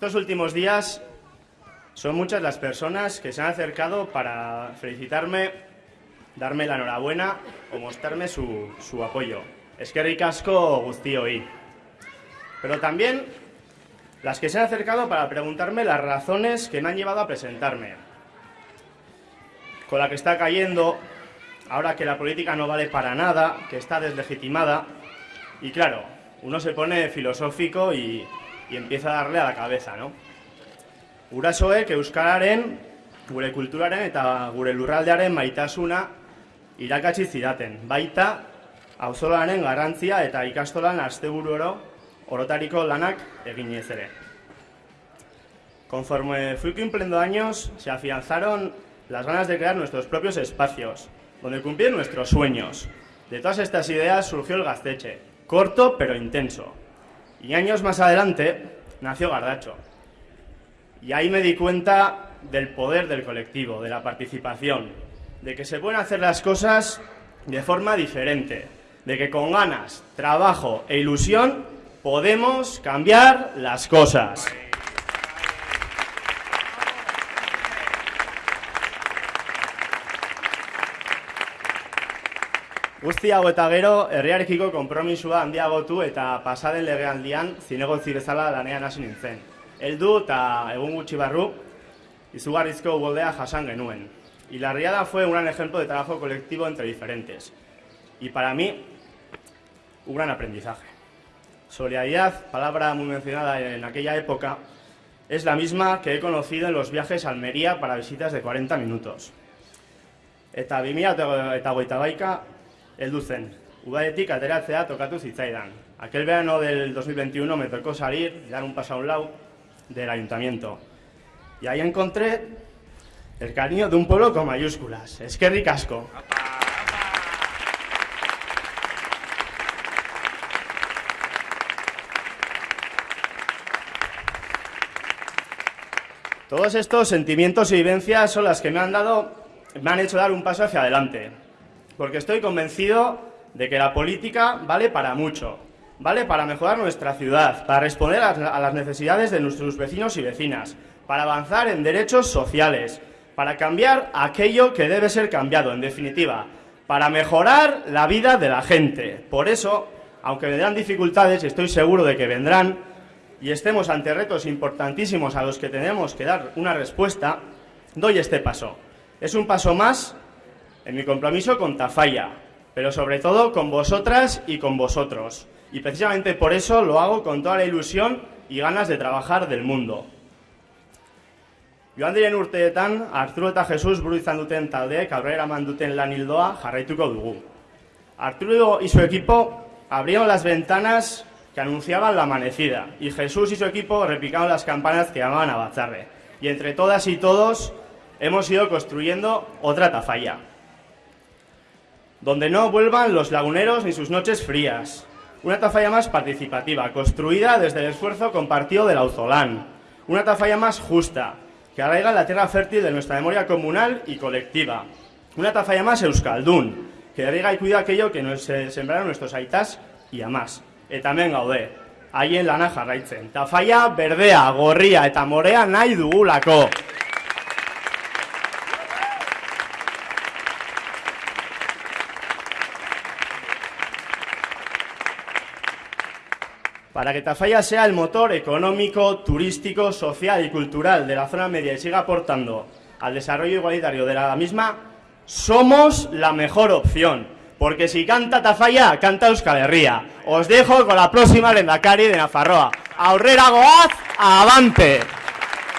Estos últimos días son muchas las personas que se han acercado para felicitarme, darme la enhorabuena o mostrarme su, su apoyo. Es que ricasco hoy. Pero también las que se han acercado para preguntarme las razones que me han llevado a presentarme. Con la que está cayendo, ahora que la política no vale para nada, que está deslegitimada, y claro, uno se pone filosófico y, y empieza a darle a la cabeza, ¿no? Urasoek euskararen, gure kulturaren eta gure lurraldearen maitasuna irakatsi zidaten. Baita auzolaren garrantzia eta ikastolan asteburu oro orotariko lanak eginez ere. Conforme fui cumpliendo años, se afianzaron las ganas de crear nuestros propios espacios, donde cumplir nuestros sueños. De todas estas ideas surgió el Gazteche, corto pero intenso, y años más adelante nació Gardacho. Y ahí me di cuenta del poder del colectivo, de la participación, de que se pueden hacer las cosas de forma diferente, de que con ganas, trabajo e ilusión podemos cambiar las cosas. Guzti hau eta gero, herriarekiko konpromisua handiagotu eta pasaden legealdian zinegotzi bezala lanean hasi nintzen. Heldu eta egun gutxi barru, izugarrizko ugoldea jasan genuen. Y la riada fue un gran ejemplo de trabajo colectivo entre diferentes. Y para mí, un gran aprendizaje. Solidaridad, palabra muy mencionada en aquella época, es la misma que he conocido en los viajes a Almería para visitas de 40 minutos. Eta 2000 eta goita baika, heldu zen. Udaetik ateratzea tokatu zitzaidan. Aquel verano del 2021 me tocó salir, dar un paso a un lado del ayuntamiento. Y ahí encontré el cariño de un pueblo con mayúsculas. Es que ricasco. Todos estos sentimientos y vivencias son las que me han dado, me han hecho dar un paso hacia adelante porque estoy convencido de que la política vale para mucho, vale para mejorar nuestra ciudad, para responder a las necesidades de nuestros vecinos y vecinas, para avanzar en derechos sociales, para cambiar aquello que debe ser cambiado, en definitiva, para mejorar la vida de la gente. Por eso, aunque vendrán dificultades, y estoy seguro de que vendrán, y estemos ante retos importantísimos a los que tenemos que dar una respuesta, doy este paso. Es un paso más en mi compromiso con Tafalla, pero sobre todo con vosotras y con vosotros. Y precisamente por eso lo hago con toda la ilusión y ganas de trabajar del mundo. Joan diren urteetan, Arturo eta Jesus buru izan duten taldeek aurrera dugu. Arturo y su equipo abrieron las ventanas que anunciaban la amanecida y Jesús y su equipo repicaron las campanas que llamaban a Bazarre. Y entre todas y todos hemos ido construyendo otra tafalla donde no vuelvan los laguneros ni sus noches frías. Una tafalla más participativa, construida desde el esfuerzo compartido del Auzolán. Una tafalla más justa, que arraiga la tierra fértil de nuestra memoria comunal y colectiva. Una tafalla más euskaldún, que arraiga y cuida aquello que nos sembraron nuestros aitas y amás. Eta hemen gaude, haien lana jarraitzen. Tafalla berdea, gorria eta morea nahi dugulako. Para que Tafalla sea el motor económico, turístico, social y cultural de la zona media y siga aportando al desarrollo igualitario de la misma, somos la mejor opción. Porque si canta Tafalla, canta Euskal. Os dejo con la próxima Lendakari de Nafarroa. Aurrera goaz, avante.